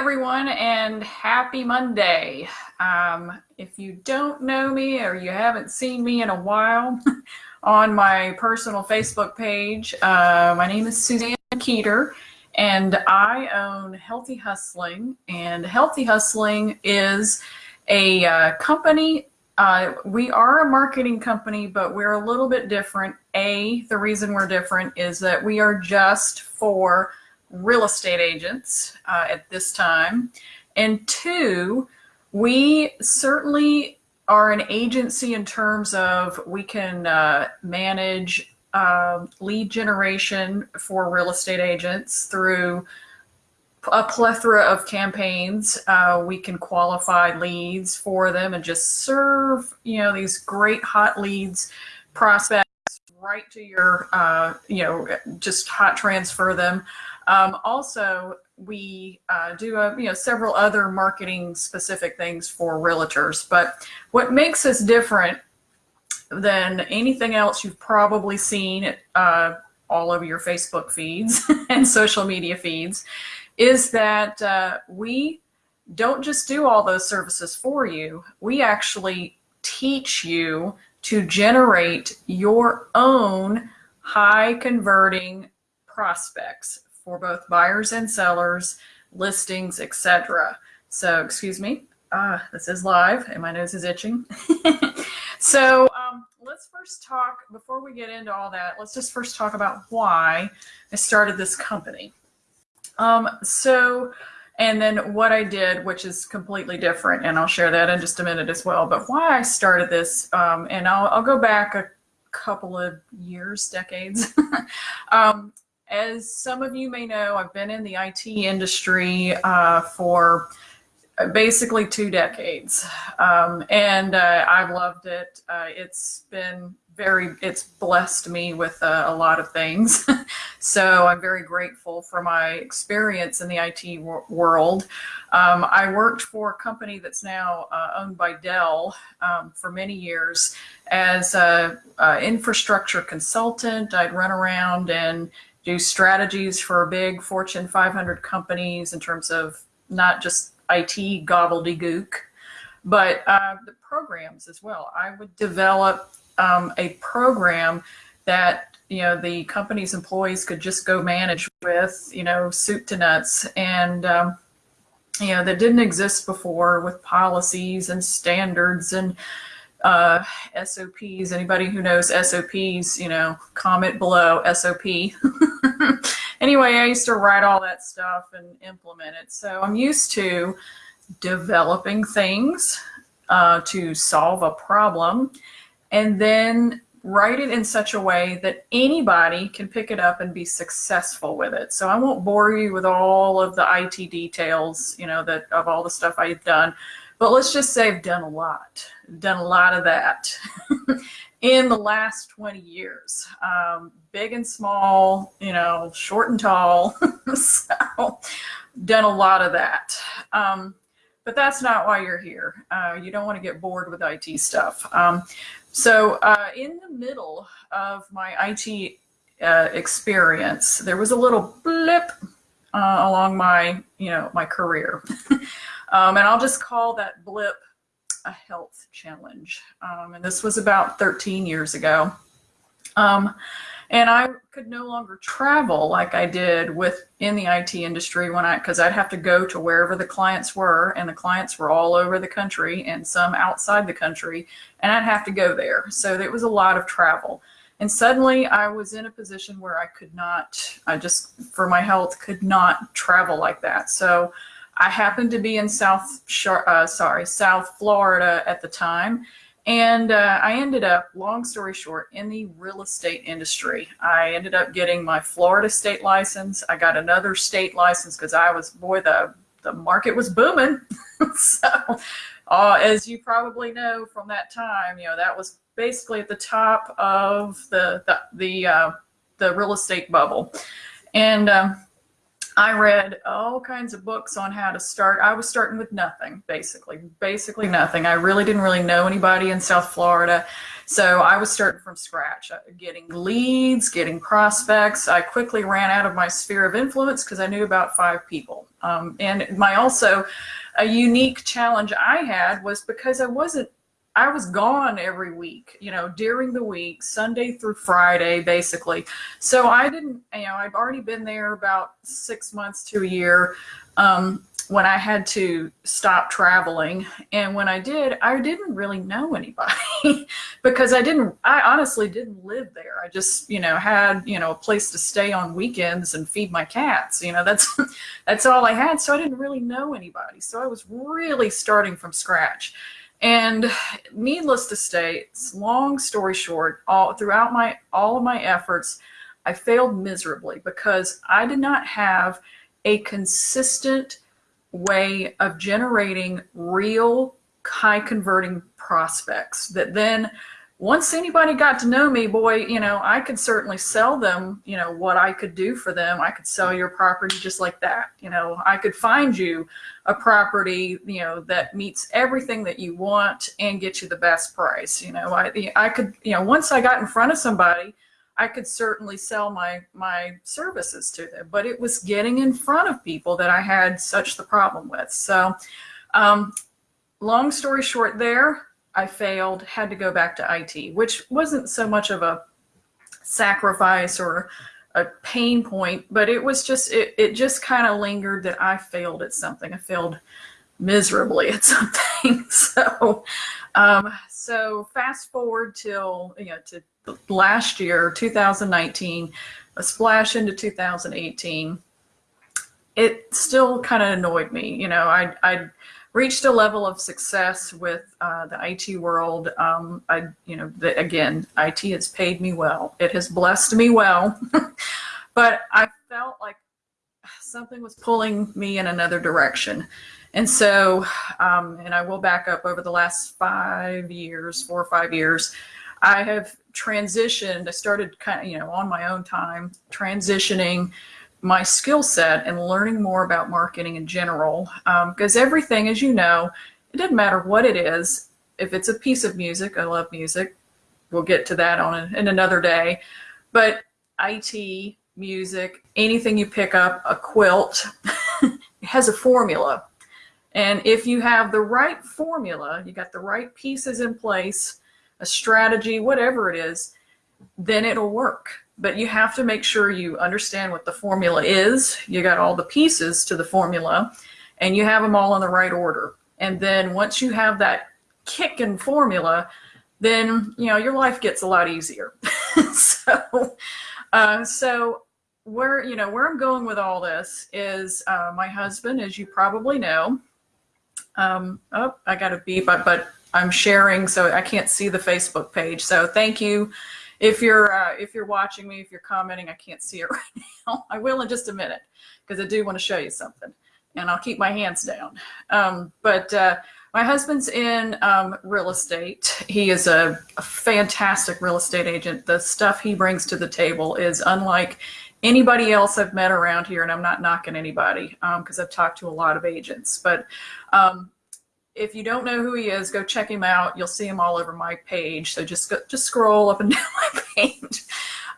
everyone, and happy Monday. Um, if you don't know me or you haven't seen me in a while on my personal Facebook page, uh, my name is Suzanne Keeter, and I own Healthy Hustling. And Healthy Hustling is a uh, company. Uh, we are a marketing company, but we're a little bit different. A, the reason we're different is that we are just for real estate agents uh, at this time. And two, we certainly are an agency in terms of we can uh, manage uh, lead generation for real estate agents through a plethora of campaigns. Uh, we can qualify leads for them and just serve, you know, these great hot leads, prospects right to your, uh, you know, just hot transfer them. Um, also, we uh, do a, you know several other marketing specific things for realtors. But what makes us different than anything else you've probably seen uh, all over your Facebook feeds and social media feeds is that uh, we don't just do all those services for you. We actually teach you to generate your own high converting prospects for both buyers and sellers, listings, etc. So, excuse me, uh, this is live and my nose is itching. so um, let's first talk, before we get into all that, let's just first talk about why I started this company. Um, so, and then what I did, which is completely different, and I'll share that in just a minute as well, but why I started this, um, and I'll, I'll go back a couple of years, decades. um, as some of you may know, I've been in the IT industry uh, for basically two decades, um, and uh, I've loved it. Uh, it's been very, it's blessed me with uh, a lot of things. so I'm very grateful for my experience in the IT wor world. Um, I worked for a company that's now uh, owned by Dell um, for many years as an infrastructure consultant. I'd run around and do strategies for big Fortune 500 companies in terms of not just IT gobbledygook, but uh, the programs as well. I would develop um, a program that you know the company's employees could just go manage with, you know, soup to nuts, and um, you know that didn't exist before with policies and standards and uh, SOPs. Anybody who knows SOPs, you know, comment below SOP. anyway, I used to write all that stuff and implement it. So I'm used to developing things uh, to solve a problem and then write it in such a way that anybody can pick it up and be successful with it. So I won't bore you with all of the IT details, you know, that of all the stuff I've done, but let's just say I've done a lot, done a lot of that in the last 20 years, um, big and small, you know, short and tall. so done a lot of that. Um, but that's not why you're here. Uh, you don't want to get bored with IT stuff. Um, so uh, in the middle of my IT uh, experience, there was a little blip uh, along my, you know, my career. Um, and I'll just call that blip a health challenge. Um, and this was about 13 years ago. Um, and I could no longer travel like I did with in the IT industry when I, because I'd have to go to wherever the clients were, and the clients were all over the country and some outside the country, and I'd have to go there. So it was a lot of travel. And suddenly I was in a position where I could not, I just, for my health, could not travel like that. So I happened to be in South, uh, sorry, South Florida at the time. And uh, I ended up, long story short, in the real estate industry. I ended up getting my Florida state license. I got another state license because I was, boy, the, the market was booming. so, uh, as you probably know from that time, you know, that was basically at the top of the, the, the, uh, the real estate bubble. And um, I read all kinds of books on how to start. I was starting with nothing, basically, basically nothing. I really didn't really know anybody in South Florida. So I was starting from scratch, uh, getting leads, getting prospects. I quickly ran out of my sphere of influence because I knew about five people. Um, and my also a unique challenge I had was because I wasn't I was gone every week, you know, during the week, Sunday through Friday, basically. So I didn't, you know, I've already been there about six months to a year um, when I had to stop traveling. And when I did, I didn't really know anybody because I didn't, I honestly didn't live there. I just, you know, had, you know, a place to stay on weekends and feed my cats. You know, that's, that's all I had. So I didn't really know anybody. So I was really starting from scratch. And needless to say, long story short, all throughout my all of my efforts, I failed miserably because I did not have a consistent way of generating real high converting prospects that then once anybody got to know me, boy, you know, I could certainly sell them, you know, what I could do for them. I could sell your property just like that. You know, I could find you a property, you know, that meets everything that you want and get you the best price. You know, I, I could, you know, once I got in front of somebody, I could certainly sell my, my services to them, but it was getting in front of people that I had such the problem with. So, um, long story short there, I failed, had to go back to IT, which wasn't so much of a sacrifice or a pain point, but it was just, it, it just kind of lingered that I failed at something. I failed miserably at something. so, um, so fast forward till, you know, to last year, 2019, a splash into 2018, it still kind of annoyed me. You know, I, I reached a level of success with uh, the IT world. Um, I, you know, the, again, IT has paid me well. It has blessed me well, but I felt like something was pulling me in another direction. And so, um, and I will back up over the last five years, four or five years, I have transitioned. I started kind of, you know, on my own time, transitioning my skill set and learning more about marketing in general. Because um, everything, as you know, it doesn't matter what it is. If it's a piece of music, I love music. We'll get to that on a, in another day. But IT, music, anything you pick up, a quilt, has a formula. And if you have the right formula, you got the right pieces in place, a strategy, whatever it is, then it'll work but you have to make sure you understand what the formula is. You got all the pieces to the formula and you have them all in the right order. And then once you have that kick in formula, then, you know, your life gets a lot easier. so, uh, so where, you know, where I'm going with all this is uh, my husband, as you probably know, um, oh, I got a beep, but, but I'm sharing, so I can't see the Facebook page. So thank you if you're uh, if you're watching me, if you're commenting, I can't see it right now. I will in just a minute because I do want to show you something, and I'll keep my hands down. Um, but uh, my husband's in um, real estate. He is a, a, fantastic real estate agent. The stuff he brings to the table is unlike anybody else I've met around here, and I'm not knocking anybody because um, I've talked to a lot of agents, but um, if you don't know who he is, go check him out. You'll see him all over my page. So just go, just scroll up and down my page.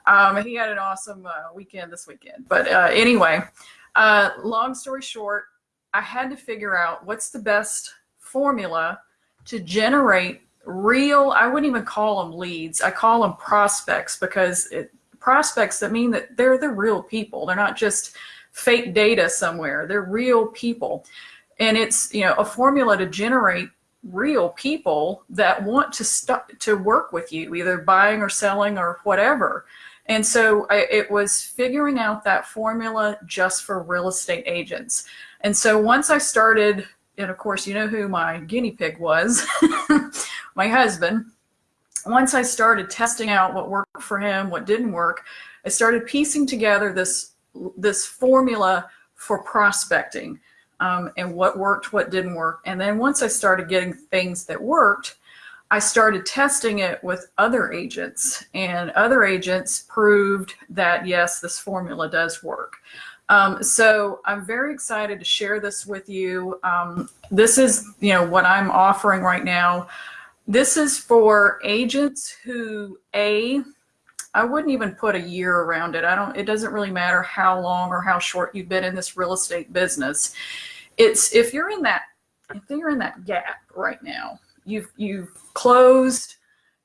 Um, he had an awesome uh, weekend this weekend. But uh, anyway, uh, long story short, I had to figure out what's the best formula to generate real, I wouldn't even call them leads. I call them prospects because it, prospects that mean that they're the real people. They're not just fake data somewhere. They're real people. And it's, you know, a formula to generate real people that want to to work with you, either buying or selling or whatever. And so I, it was figuring out that formula just for real estate agents. And so once I started, and of course, you know who my guinea pig was, my husband. Once I started testing out what worked for him, what didn't work, I started piecing together this this formula for prospecting um, and what worked, what didn't work. And then once I started getting things that worked, I started testing it with other agents and other agents proved that yes, this formula does work. Um, so I'm very excited to share this with you. Um, this is, you know, what I'm offering right now. this is for agents who, A, I wouldn't even put a year around it. I don't, it doesn't really matter how long or how short you've been in this real estate business. It's if you're in that, if you're in that gap right now, you've, you've closed,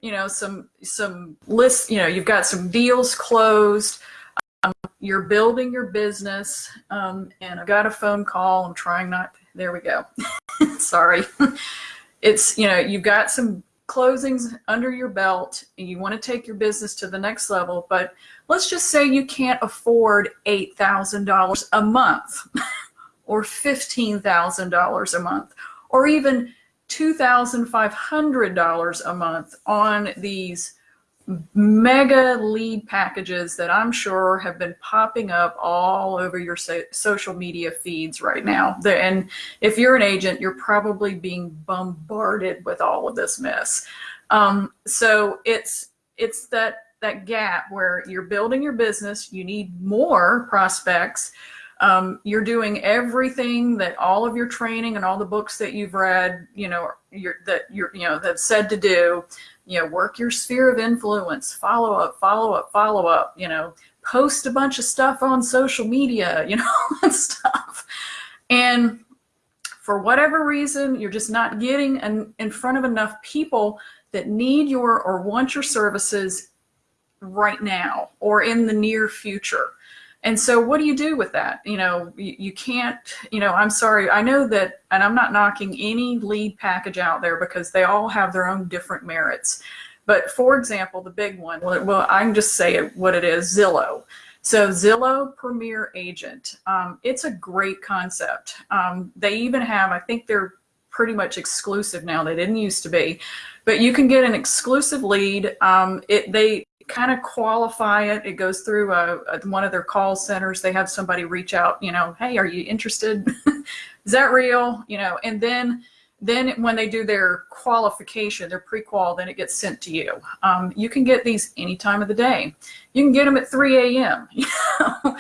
you know, some, some lists, you know, you've got some deals closed, um, you're building your business, um, and I've got a phone call. I'm trying not, there we go. Sorry. It's, you know, you've got some closings under your belt and you want to take your business to the next level, but let's just say you can't afford $8,000 a month or $15,000 a month or even $2,500 a month on these mega lead packages that I'm sure have been popping up all over your so social media feeds right now. And if you're an agent, you're probably being bombarded with all of this mess. Um, so it's it's that that gap where you're building your business, you need more prospects. Um, you're doing everything that all of your training and all the books that you've read, you know, you're, that you're, you know, that's said to do you know, work your sphere of influence, follow up, follow up, follow up, you know, post a bunch of stuff on social media, you know, and stuff. And for whatever reason, you're just not getting in, in front of enough people that need your or want your services right now or in the near future. And so what do you do with that? You know, you, you, can't, you know, I'm sorry. I know that, and I'm not knocking any lead package out there because they all have their own different merits. But for example, the big one, well, I can just say what it is, Zillow. So Zillow Premier Agent, um, it's a great concept. Um, they even have, I think they're pretty much exclusive now. They didn't used to be, but you can get an exclusive lead. Um, it, they, kind of qualify it. It goes through a, a, one of their call centers. They have somebody reach out, you know, hey, are you interested? Is that real? You know, and then then when they do their qualification, their pre-qual, then it gets sent to you. Um, you can get these any time of the day. You can get them at 3 a.m.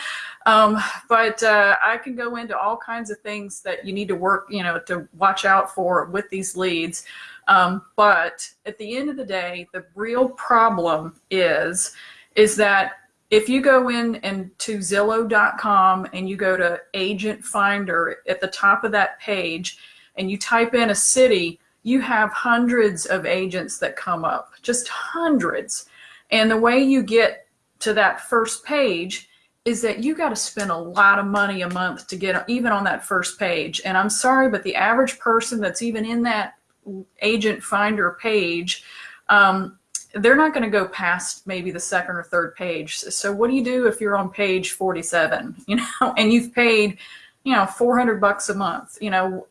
um, but uh, I can go into all kinds of things that you need to work, you know, to watch out for with these leads. Um, but at the end of the day, the real problem is, is that if you go in and to Zillow.com and you go to agent finder at the top of that page and you type in a city, you have hundreds of agents that come up, just hundreds. And the way you get to that first page is that you got to spend a lot of money a month to get even on that first page. And I'm sorry, but the average person that's even in that agent finder page, um, they're not going to go past maybe the second or third page. So what do you do if you're on page 47, you know, and you've paid, you know, 400 bucks a month, you know,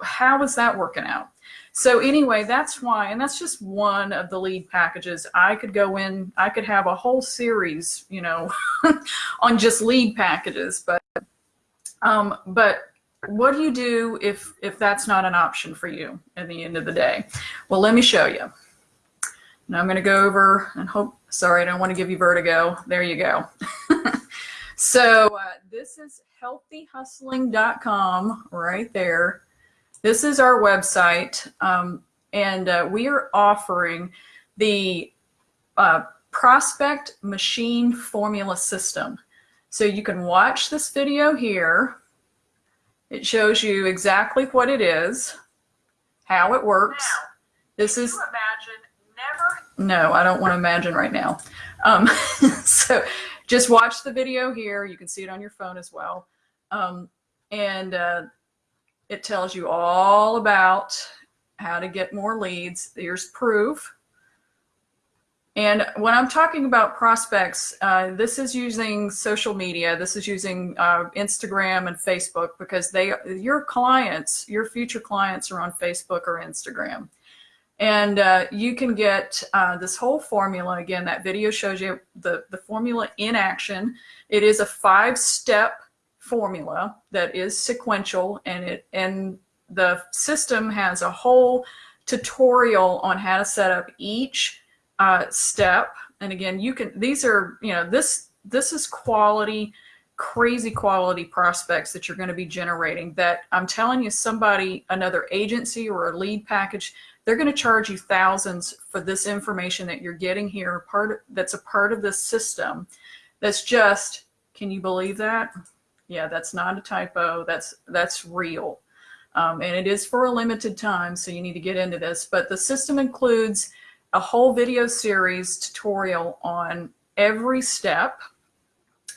how is that working out? So anyway, that's why, and that's just one of the lead packages. I could go in, I could have a whole series, you know, on just lead packages, but, um, but what do you do if, if that's not an option for you at the end of the day? Well, let me show you. Now I'm going to go over and hope, sorry, I don't want to give you vertigo. There you go. so uh, this is healthyhustling.com right there. This is our website. Um, and uh, we are offering the uh, prospect machine formula system. So you can watch this video here it shows you exactly what it is, how it works. Now, this is imagine never. No, I don't want to imagine right now. Um, so just watch the video here. You can see it on your phone as well. Um, and uh, it tells you all about how to get more leads. There's proof. And when I'm talking about prospects, uh, this is using social media. This is using uh, Instagram and Facebook because they, your clients, your future clients are on Facebook or Instagram. And uh, you can get uh, this whole formula. Again, that video shows you the, the formula in action. It is a five-step formula that is sequential and it and the system has a whole tutorial on how to set up each uh, step. And again, you can, these are, you know, this, this is quality crazy quality prospects that you're going to be generating that I'm telling you somebody, another agency or a lead package, they're going to charge you thousands for this information that you're getting here, part of, that's a part of this system. That's just, can you believe that? Yeah, that's not a typo. That's, that's real. Um, and it is for a limited time, so you need to get into this. But the system includes a whole video series tutorial on every step.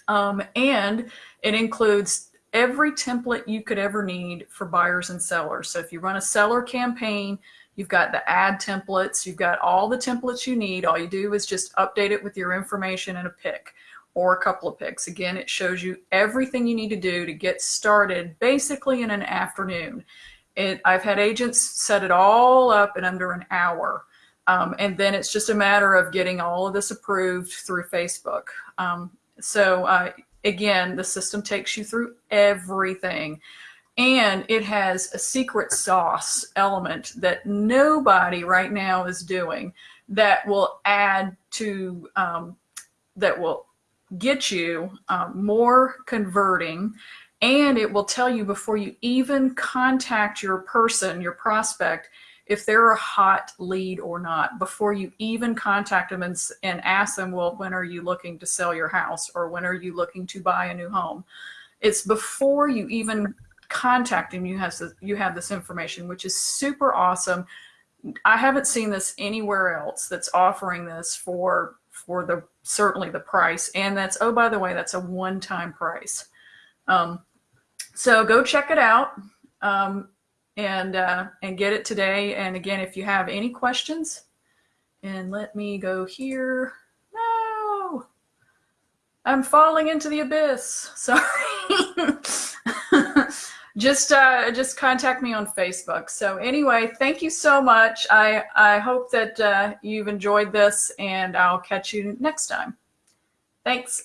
Um, and it includes every template you could ever need for buyers and sellers. So if you run a seller campaign, you've got the ad templates, you've got all the templates you need. All you do is just update it with your information and a pick or a couple of picks. Again, it shows you everything you need to do to get started basically in an afternoon. It, I've had agents set it all up in under an hour. Um, and then it's just a matter of getting all of this approved through Facebook. Um, so uh, again, the system takes you through everything. And it has a secret sauce element that nobody right now is doing that will add to, um, that will get you um, more converting and it will tell you before you even contact your person, your prospect, if they're a hot lead or not before you even contact them and, and ask them, well, when are you looking to sell your house or when are you looking to buy a new home? It's before you even contact them, you have, you have this information, which is super awesome. I haven't seen this anywhere else that's offering this for for the certainly the price. And that's, oh, by the way, that's a one-time price. Um, so go check it out um, and, uh, and get it today. And again, if you have any questions, and let me go here. No, I'm falling into the abyss. Sorry. Just uh, just contact me on Facebook. So anyway, thank you so much. I, I hope that uh, you've enjoyed this and I'll catch you next time. Thanks.